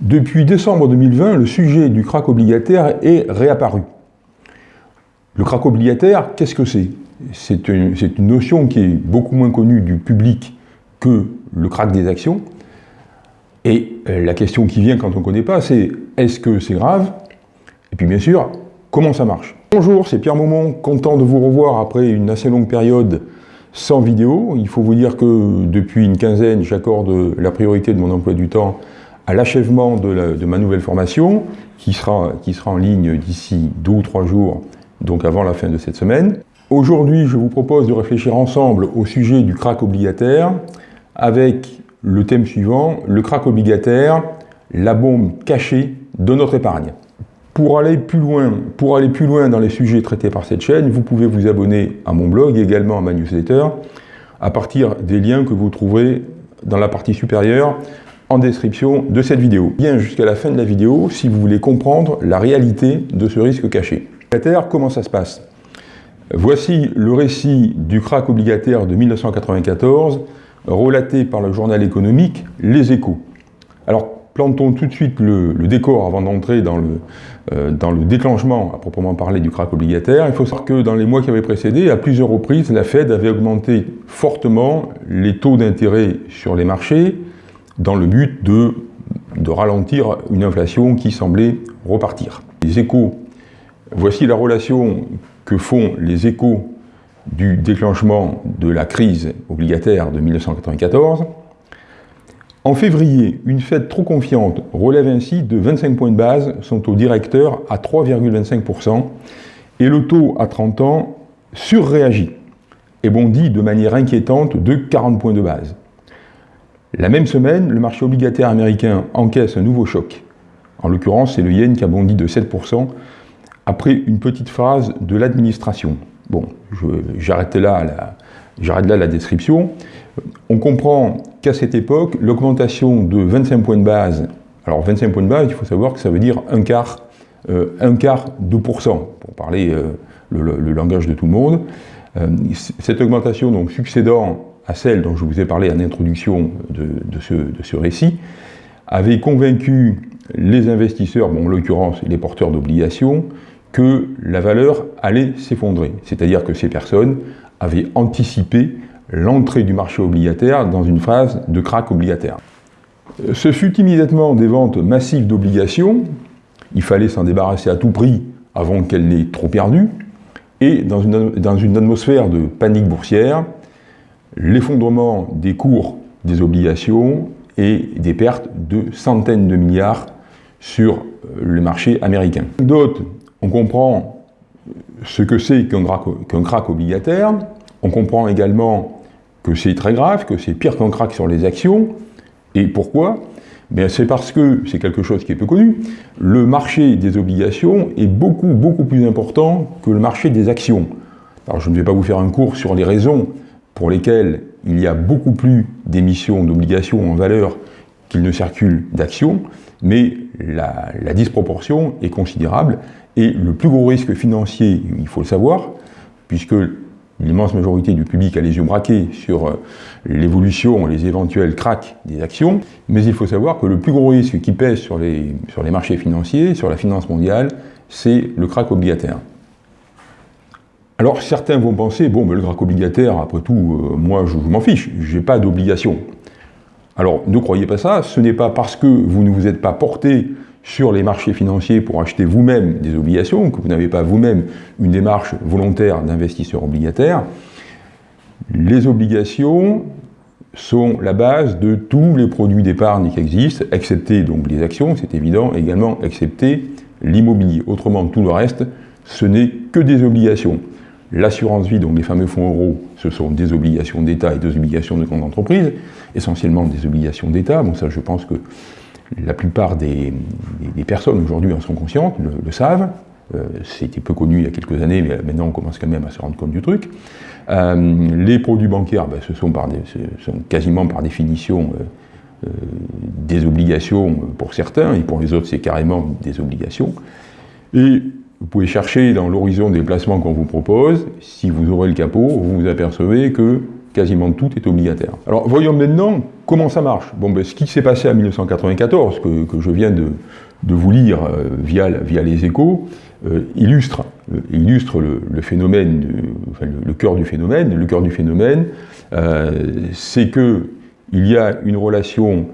Depuis décembre 2020, le sujet du crack obligataire est réapparu. Le crack obligataire, qu'est-ce que c'est? C'est une, notion qui est beaucoup moins connue du public que le crack des actions. Et euh, la question qui vient quand on ne connaît pas, c'est est-ce que c'est grave? Et puis bien sûr, comment ça marche? Bonjour, c'est Pierre Maumont, content de vous revoir après une assez longue période sans vidéo. Il faut vous dire que depuis une quinzaine, j'accorde la priorité de mon emploi du temps à l'achèvement de, ma nouvelle formation, qui sera, qui sera en ligne d'ici deux ou trois jours, donc avant la fin de cette semaine. Aujourd'hui, je vous propose de réfléchir ensemble au sujet du crack obligataire, avec le thème suivant, le crack obligataire, la bombe cachée de notre épargne. Pour aller plus loin, pour aller plus loin dans les sujets traités par cette chaîne, vous pouvez vous abonner à mon blog et également à ma newsletter à partir des liens que vous trouverez dans la partie supérieure en description de cette vidéo. Bien jusqu'à la fin de la vidéo si vous voulez comprendre la réalité de ce risque caché. Comment ça se passe? Voici le récit du crack obligataire de 1994, relaté par le journal économique Les Échos. Alors, plantons tout de suite le, décor avant d'entrer dans, euh, dans le déclenchement à proprement parler du crack obligataire. Il faut savoir que dans les mois qui avaient précédé, à plusieurs reprises, la Fed avait augmenté fortement les taux d'intérêt sur les marchés, dans le but de, ralentir une inflation qui semblait repartir. Les échos, voici la relation que font les échos du déclenchement de la crise obligataire de 1994. En février, une Fed trop confiante relève ainsi de 25 points de base son taux directeur à 3,25% et le taux à 30 ans surréagit et bondit de manière inquiétante de 40 points de base. La même semaine, le marché obligataire américain encaisse un nouveau choc. En l'occurrence, c'est le yen qui a bondi de 7% après une petite phase de l'administration. Bon, j'arrête là, la, description. On comprend qu'à cette époque, l'augmentation de 25 points de base, alors 25 points de base, il faut savoir que ça veut dire un quart, euh, un quart de pourcent, pour parler euh, le, langage de tout le monde. Euh, cette augmentation donc succédant à celle dont je vous ai parlé en introduction de, ce, récit, avait convaincu les investisseurs, bon, en l'occurrence les porteurs d'obligations, que la valeur allait s'effondrer. C'est-à-dire que ces personnes avaient anticipé l'entrée du marché obligataire dans une phase de crack obligataire. Ce fut immédiatement des ventes massives d'obligations, il fallait s'en débarrasser à tout prix avant qu'elle n'ait trop perdu, et dans une atmosphère de panique boursière, l'effondrement des cours des obligations et des pertes de centaines de milliards sur euh, le marché américain. D'autres, on comprend ce que c'est qu'un crack, obligataire, on comprend également que c'est très grave, que c'est pire qu'un crack sur les actions, et pourquoi? Ben, C'est parce que, c'est quelque chose qui est peu connu, le marché des obligations est beaucoup, beaucoup plus important que le marché des actions. Alors je ne vais pas vous faire un cours sur les raisons pour lesquels il y a beaucoup plus d'émissions d'obligations en valeur qu'il ne circule d'actions, mais la, disproportion est considérable et le plus gros risque financier, il faut le savoir, puisque l'immense majorité du public a les yeux braqués sur euh, l'évolution, les éventuels cracks des actions, mais il faut savoir que le plus gros risque qui pèse sur les, marchés financiers, sur la finance mondiale, c'est le crack obligataire. Alors certains vont penser, bon, mais le crack obligataire, après tout, euh, moi je, m'en fiche, je n'ai pas d'obligation. Alors ne croyez pas ça, ce n'est pas parce que vous ne vous êtes pas porté sur les marchés financiers pour acheter vous-même des obligations, que vous n'avez pas vous-même une démarche volontaire d'investisseur obligataire. Les obligations sont la base de tous les produits d'épargne qui existent, excepté donc les actions, c'est évident, également excepté l'immobilier. Autrement, tout le reste, ce n'est que des obligations. L'assurance vie, donc les fameux fonds euros, ce sont des obligations d'État et des obligations de grandes entreprises, essentiellement des obligations d'État. Bon, ça, je pense que la plupart des, personnes aujourd'hui en sont conscientes, le, savent. Euh, c'était peu connu il y a quelques années, mais maintenant on commence quand même à se rendre compte du truc. Euh, les produits bancaires, ben, ce, sont quasiment par définition euh, des obligations pour certains, et pour les autres c'est carrément des obligations. Et vous pouvez chercher dans l'horizon des placements qu'on vous propose, si vous aurez le capot, vous vous apercevez que quasiment tout est obligataire. Alors voyons maintenant comment ça marche. Bon, ben, ce qui s'est passé en 1994, que, je viens de, vous lire euh, via, via les échos, euh, illustre, euh, illustre le, phénomène, le, cœur du phénomène. Le cœur du phénomène, c'est qu'il y a une relation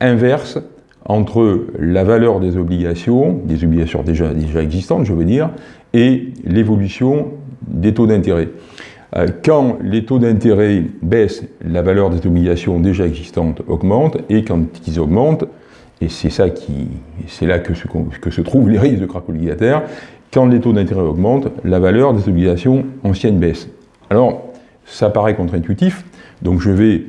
inverse entre la valeur des obligations, des obligations déjà, déjà existantes, je veux dire, et l'évolution des taux d'intérêt. Euh, quand les taux d'intérêt baissent, la valeur des obligations déjà existantes augmente, et quand ils augmentent, et c'est là que se, que se trouvent les risques de crack obligataire, quand les taux d'intérêt augmentent, la valeur des obligations anciennes baisse. Alors, ça paraît contre-intuitif, donc je vais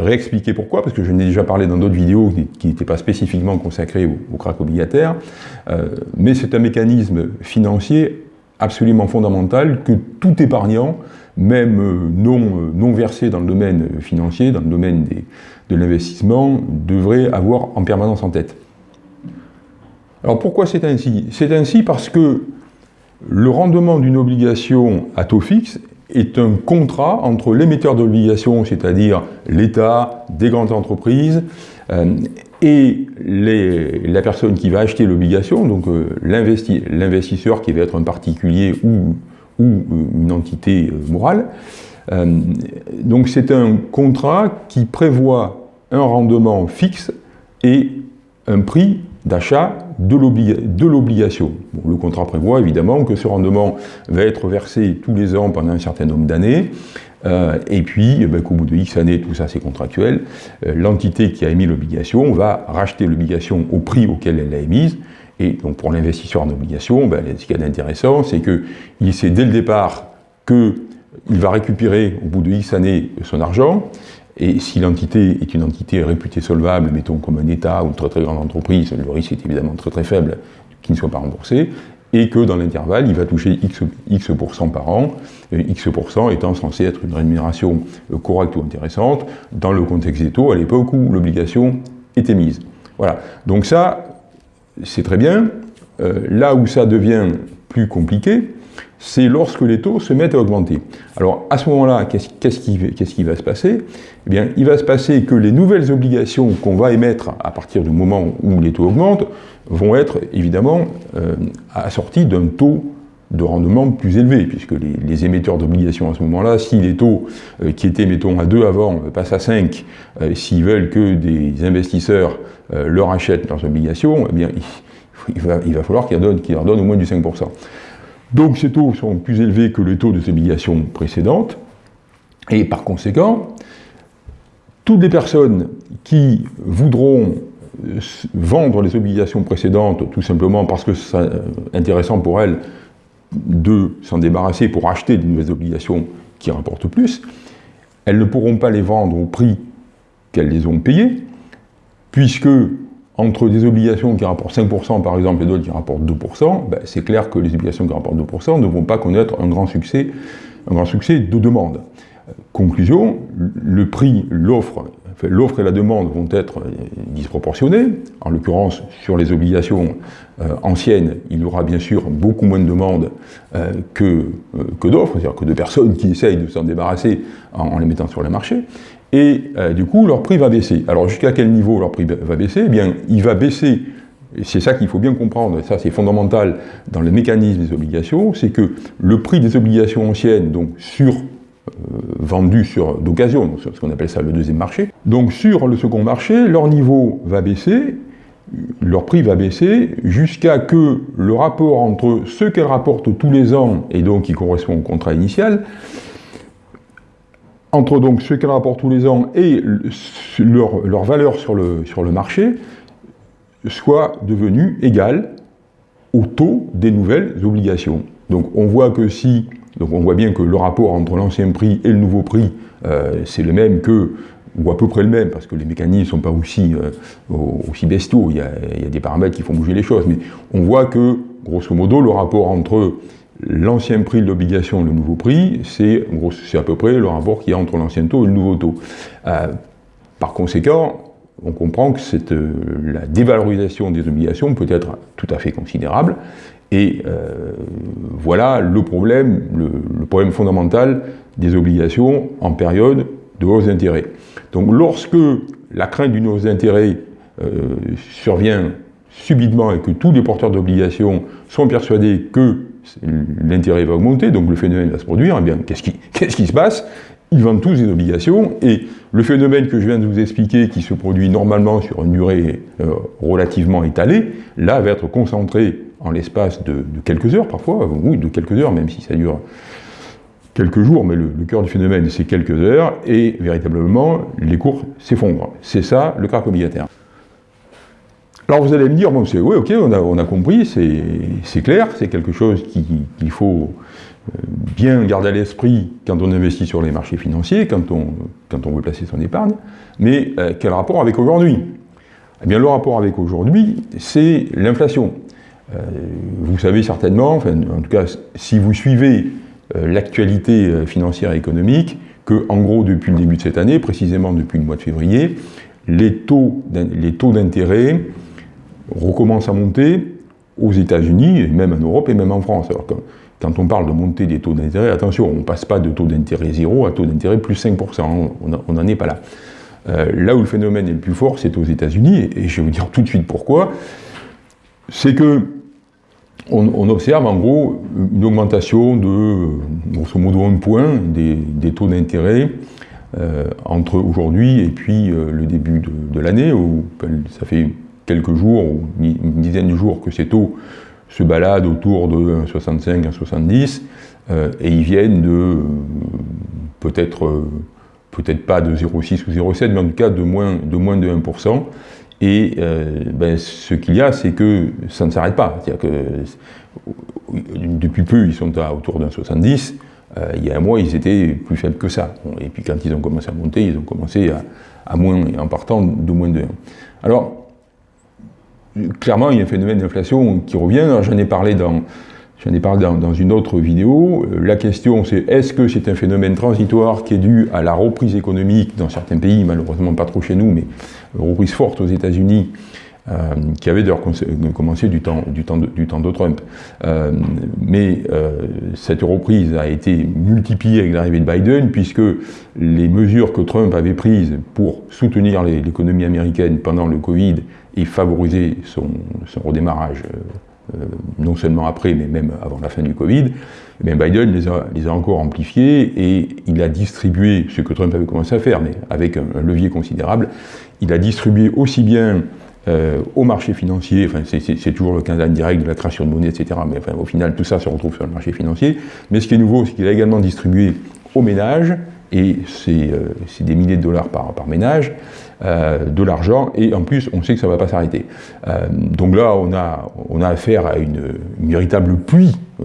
réexpliquer pourquoi, parce que je n'ai déjà parlé dans d'autres vidéos qui n'étaient pas spécifiquement consacrées au, crack obligataire, euh, mais c'est un mécanisme financier absolument fondamental que tout épargnant, même euh, non, euh, non versé dans le domaine financier, dans le domaine de l'investissement, devrait avoir en permanence en tête. Alors pourquoi c'est ainsi? C'est ainsi parce que le rendement d'une obligation à taux fixe est un contrat entre l'émetteur d'obligations, c'est-à-dire l'État, des grandes entreprises, euh, et la personne qui va acheter l'obligation, donc euh, l'investisseur qui va être un particulier ou, ou une entité euh, morale. donc c'est un contrat qui prévoit un rendement fixe et un prix d'achat de l'obligation. le contrat prévoit évidemment que ce rendement va être versé tous les ans pendant un certain nombre d'années, euh, et puis eh ben, qu'au bout de X années, tout ça c'est contractuel, euh, l'entité qui a émis l'obligation va racheter l'obligation au prix auquel elle l'a émise, et donc pour l'investisseur en obligation, ben, ce qui est intéressant, c'est qu'il sait dès le départ qu'il va récupérer au bout de X années son argent, et si l'entité est une entité réputée solvable, mettons comme un État ou une très très grande entreprise, le risque est évidemment très très faible qu'il ne soit pas remboursé, et que dans l'intervalle, il va toucher X, X par an, X étant censé être une rémunération euh, correcte ou intéressante, dans le contexte des taux, à l'époque où l'obligation était mise. Voilà. Donc ça, c'est très bien. Euh, là où ça devient plus compliqué, c'est lorsque les taux se mettent à augmenter. Alors à ce moment-là, qu'est-ce qui, va se passer? Eh bien, il va se passer que les nouvelles obligations qu'on va émettre à partir du moment où les taux augmentent vont être évidemment euh, assorties d'un taux de rendement plus élevé, puisque les, émetteurs d'obligations à ce moment-là, si les taux euh, qui étaient, mettons, à 2 avant, passent à 5, euh, s'ils veulent que des investisseurs leur achètent leurs obligations, eh bien, il, va, falloir qu'ils leur donnent au moins du 5%. Donc ces taux sont plus élevés que les taux de ces obligations précédentes, et par conséquent, toutes les personnes qui voudront euh, vendre les obligations précédentes, tout simplement parce que c'est intéressant pour elles de s'en débarrasser pour acheter de nouvelles obligations qui rapportent plus, elles ne pourront pas les vendre au prix qu'elles les ont payées, puisque entre des obligations qui rapportent 5% par exemple et d'autres qui rapportent 2%, ben, c'est clair que les obligations qui rapportent 2% ne vont pas connaître un grand succès, un grand succès de demande. Conclusion, le prix, l'offre, l'offre et la demande vont être disproportionnés. En l'occurrence, sur les obligations euh, anciennes, il y aura bien sûr beaucoup moins de demandes euh, que, euh, que d'offres, c'est-à-dire que de personnes qui essayent de s'en débarrasser en, les mettant sur le marché et euh, du coup leur prix va baisser. Alors jusqu'à quel niveau leur prix va baisser? Eh bien, il va baisser, et c'est ça qu'il faut bien comprendre, et ça c'est fondamental dans le mécanisme des obligations, c'est que le prix des obligations anciennes, donc sur euh, vendues sur d'occasion, ce qu'on appelle ça le deuxième marché, donc sur le second marché, leur niveau va baisser, leur prix va baisser jusqu'à que le rapport entre ce qu'elles rapportent tous les ans, et donc qui correspond au contrat initial, entre donc ce qu'elles rapportent tous les ans et leur, valeur sur le, marché soit devenue égale au taux des nouvelles obligations. Donc on voit que si, on voit bien que le rapport entre l'ancien prix et le nouveau prix, euh, c'est le même que, ou à peu près le même, parce que les mécanismes ne sont pas aussi, euh, aussi bestiaux, il y, a, il y, a, des paramètres qui font bouger les choses, mais on voit que, grosso modo, le rapport entre L'ancien prix de l'obligation le nouveau prix, c'est à peu près le rapport qu'il y a entre l'ancien taux et le nouveau taux. Euh, par conséquent, on comprend que cette, euh, la dévalorisation des obligations peut être tout à fait considérable. Et euh, voilà le problème, le, problème fondamental des obligations en période de hausse d'intérêt. Donc lorsque la crainte d'une hausse d'intérêt survient subitement et que tous les porteurs d'obligations sont persuadés que l'intérêt va augmenter, donc le phénomène va se produire, eh bien qu'est-ce qui, se passe? Ils vendent tous des obligations et le phénomène que je viens de vous expliquer, qui se produit normalement sur une durée euh, relativement étalée, là va être concentré en l'espace de, quelques heures parfois, oui, de quelques heures, même si ça dure quelques jours, mais le, le cœur du phénomène c'est quelques heures, et véritablement les cours s'effondrent. C'est ça le krach obligataire. Alors vous allez me dire, bon, c'est oui, ok, on a, on a compris, c'est clair, c'est quelque chose qu'il faut euh, bien garder à l'esprit quand on investit sur les marchés financiers, quand on, quand on veut placer son épargne, mais euh, quel rapport avec aujourd'hui? Eh bien, le rapport avec aujourd'hui, c'est l'inflation. Euh, vous savez certainement, enfin, en tout cas, si vous suivez l'actualité financière et économique, que, en gros, depuis le début de cette année, précisément depuis le mois de février, les taux d'intérêt recommence à monter aux États-Unis, et même en Europe, et même en France. Alors quand on parle de montée des taux d'intérêt, attention, on ne passe pas de taux d'intérêt zéro à taux d'intérêt plus 5%, on n'en est pas là. Euh, là où le phénomène est le plus fort, c'est aux États-Unis, et je vais vous dire tout de suite pourquoi. C'est que on, observe en gros une augmentation de, grosso modo, un point des, taux d'intérêt euh, entre aujourd'hui et puis euh, le début de, de l'année, où ça fait quelques jours, ou une dizaine de jours, que ces taux se baladent autour de 1,65, 1,70, euh, et ils viennent de euh, peut-être euh, peut-être pas de 0,6 ou 0,7, mais en tout cas de moins de, moins de 1%. Et ben, ce qu'il y a, c'est que ça ne s'arrête pas. C'est-à-dire que depuis peu, ils sont à autour d'un 70. il y a un mois, ils étaient plus faibles que ça. Et puis quand ils ont commencé à monter, ils ont commencé à, à moins, en partant de moins de 1. Alors, clairement, il y a un phénomène d'inflation qui revient. J'en ai parlé dans, ai parlé dans, une autre vidéo. Euh, la question, c'est est-ce que c'est un phénomène transitoire qui est dû à la reprise économique dans certains pays, malheureusement pas trop chez nous, mais reprise forte aux États-Unis, qui avait d'ailleurs commencé du temps, du temps, de, Trump. Euh, mais cette reprise a été multipliée avec l'arrivée de Biden, puisque les mesures que Trump avait prises pour soutenir l'économie américaine pendant le Covid et favoriser son, redémarrage, euh, euh, non seulement après, mais même avant la fin du Covid, eh Biden les a, encore amplifiés et il a distribué, ce que Trump avait commencé à faire, mais avec un, levier considérable, il a distribué aussi bien euh, au marché financier, c'est toujours le cas indirect de la création de monnaie, etc., mais au final tout ça se retrouve sur le marché financier, mais ce qui est nouveau, c'est qu'il a également distribué aux ménages, et c'est des milliers de dollars par, ménage, euh, de l'argent, et en plus, on sait que ça ne va pas s'arrêter. Euh, donc là, on a, affaire à une, véritable pluie, euh,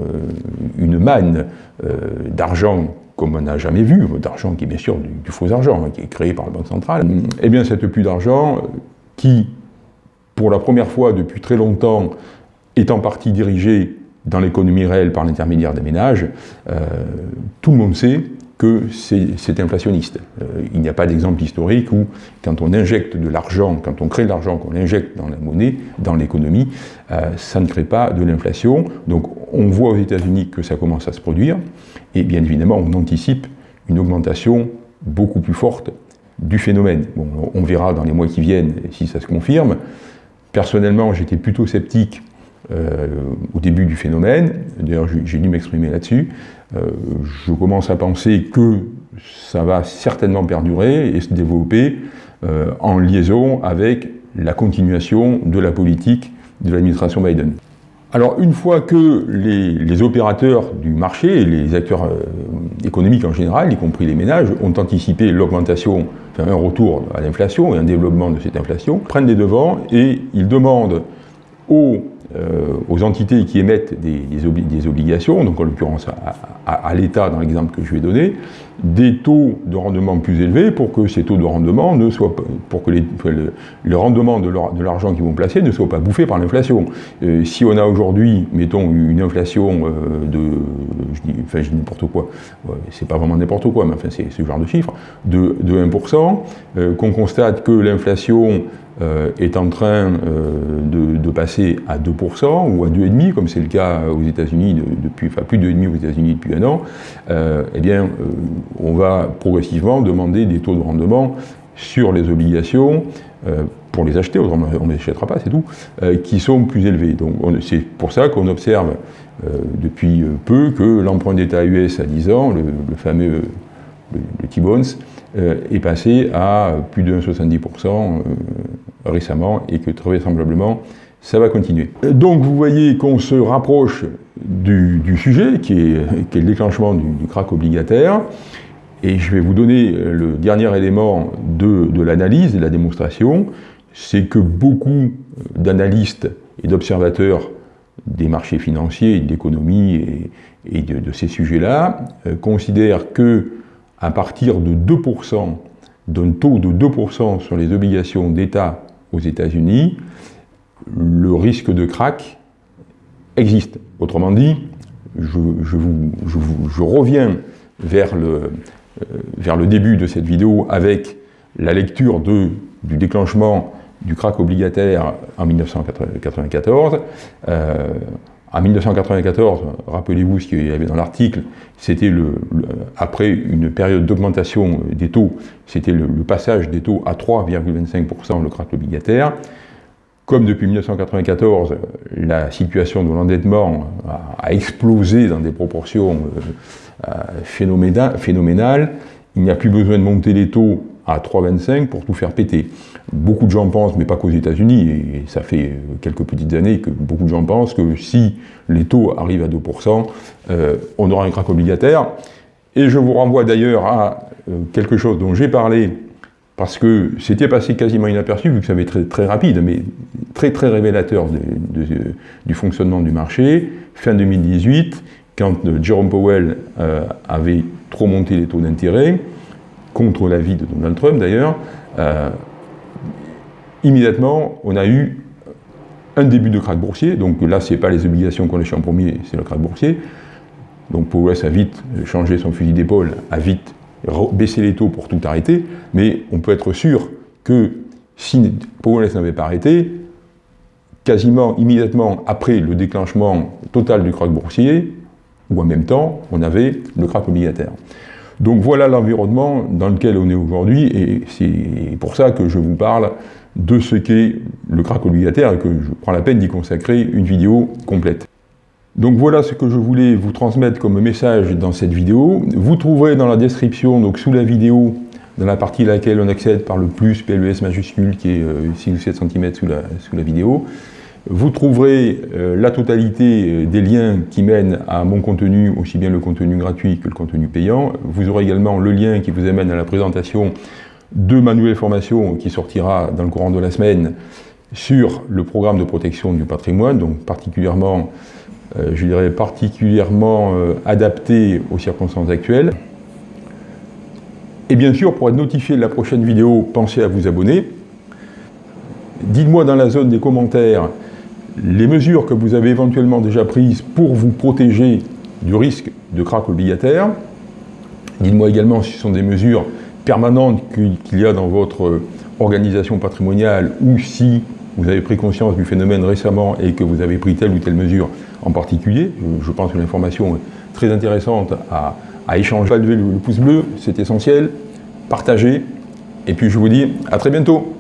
une manne d'argent comme on n'a jamais vu, d'argent qui est bien sûr du, faux argent, hein, qui est créé par la Banque centrale. Eh bien cette pluie d'argent, qui, pour la première fois depuis très longtemps, est en partie dirigée dans l'économie réelle par l'intermédiaire des ménages, tout le monde sait que c'est inflationniste. Euh, il n'y a pas d'exemple historique où, quand on injecte de l'argent, quand on crée de l'argent, qu'on injecte dans la monnaie, dans l'économie, euh, ça ne crée pas de l'inflation. Donc on voit aux États-Unis que ça commence à se produire, et bien évidemment on anticipe une augmentation beaucoup plus forte du phénomène. Bon, on verra dans les mois qui viennent si ça se confirme. Personnellement, j'étais plutôt sceptique euh, au début du phénomène, d'ailleurs j'ai dû m'exprimer là-dessus, euh, je commence à penser que ça va certainement perdurer et se développer euh, en liaison avec la continuation de la politique de l'administration Biden. Alors une fois que les, opérateurs du marché et les acteurs économiques en général, y compris les ménages, ont anticipé l'augmentation, un retour à l'inflation et un développement de cette inflation, prennent des devants et ils demandent aux euh, entités qui émettent des, des, obligations, donc en l'occurrence à, l'État dans l'exemple que je vais donner, des taux de rendement plus élevés pour que ces taux de rendement ne soient pas, pour que les, le, rendement de l'argent qu'ils vont placer ne soit pas bouffé par l'inflation. Euh, si on a aujourd'hui, mettons, une inflation euh, de, je dis, enfin je dis n'importe quoi, c'est pas vraiment n'importe quoi, mais enfin c'est ce genre de chiffre, de, de 1%, qu'on constate que l'inflation euh, est en train euh, de, passer à 2% ou à 2,5%, comme c'est le cas aux États-Unis depuis, enfin plus de 2,5% aux États-Unis depuis un an, euh, eh bien, on va progressivement demander des taux de rendement sur les obligations euh, pour les acheter, autrement on ne les achètera pas, c'est tout, euh, qui sont plus élevés. Donc c'est pour ça qu'on observe depuis peu que l'emprunt d'État US à 10 ans, le, fameux le, T-Bonds, est passé à plus de 1,70% récemment et que très vraisemblablement ça va continuer. Donc vous voyez qu'on se rapproche du, sujet qui est, le déclenchement du, crack obligataire et je vais vous donner le dernier élément de, l'analyse et de la démonstration, c'est que beaucoup d'analystes et d'observateurs des marchés financiers, de l'économie et, de, ces sujets-là euh, considèrent que à partir de 2%, d'un taux de 2% sur les obligations d'État aux États-Unis, le risque de crack existe. Autrement dit, je, reviens vers le, euh, vers le début de cette vidéo avec la lecture du déclenchement du crack obligataire en 1994. Euh, en 1994, rappelez-vous ce qu'il y avait dans l'article, c'était après une période d'augmentation des taux, c'était le, passage des taux à 3,25% le crack obligataire. Comme depuis 1994, la situation de l'endettement a, explosé dans des proportions euh, euh, phénoménales, il n'y a plus besoin de monter les taux à 3,25 pour tout faire péter. Beaucoup de gens pensent, mais pas qu'aux États-Unis, et ça fait quelques petites années que beaucoup de gens pensent que si les taux arrivent à 2%, euh, on aura un crack obligataire. Et je vous renvoie d'ailleurs à quelque chose dont j'ai parlé parce que c'était passé quasiment inaperçu, vu que ça avait été très, très rapide, mais très très révélateur du fonctionnement du marché. Fin 2018, quand Jerome Powell euh, avait trop monté les taux d'intérêt, contre l'avis de Donald Trump d'ailleurs, euh, immédiatement on a eu un début de krach boursier, donc là ce n'est pas les obligations qu'on lâche en premier, c'est le krach boursier. Donc Powell a vite changé son fusil d'épaule, a vite baisser les taux pour tout arrêter, mais on peut être sûr que si Powell n'avait pas arrêté, quasiment immédiatement après le déclenchement total du crack boursier, ou en même temps, on avait le crack obligataire. Donc voilà l'environnement dans lequel on est aujourd'hui, et c'est pour ça que je vous parle de ce qu'est le crack obligataire et que je prends la peine d'y consacrer une vidéo complète. Donc voilà ce que je voulais vous transmettre comme message dans cette vidéo. Vous trouverez dans la description, donc sous la vidéo, dans la partie à laquelle on accède par le plus PLES majuscule qui est 6 euh, ou 7 cm sous la, vidéo, vous trouverez euh, la totalité euh, des liens qui mènent à mon contenu, aussi bien le contenu gratuit que le contenu payant. Vous aurez également le lien qui vous amène à la présentation de ma nouvelle formation qui sortira dans le courant de la semaine sur le programme de protection du patrimoine, donc particulièrement euh, je dirais, particulièrement euh, adapté aux circonstances actuelles. Et bien sûr, pour être notifié de la prochaine vidéo, pensez à vous abonner. Dites-moi dans la zone des commentaires les mesures que vous avez éventuellement déjà prises pour vous protéger du risque de crack obligataire. Dites-moi également si ce sont des mesures permanentes qu'il y a dans votre organisation patrimoniale ou si vous avez pris conscience du phénomène récemment et que vous avez pris telle ou telle mesure en particulier. Je pense que l'information est très intéressante à, échanger. Pas le pouce bleu, c'est essentiel. Partagez. Et puis je vous dis à très bientôt.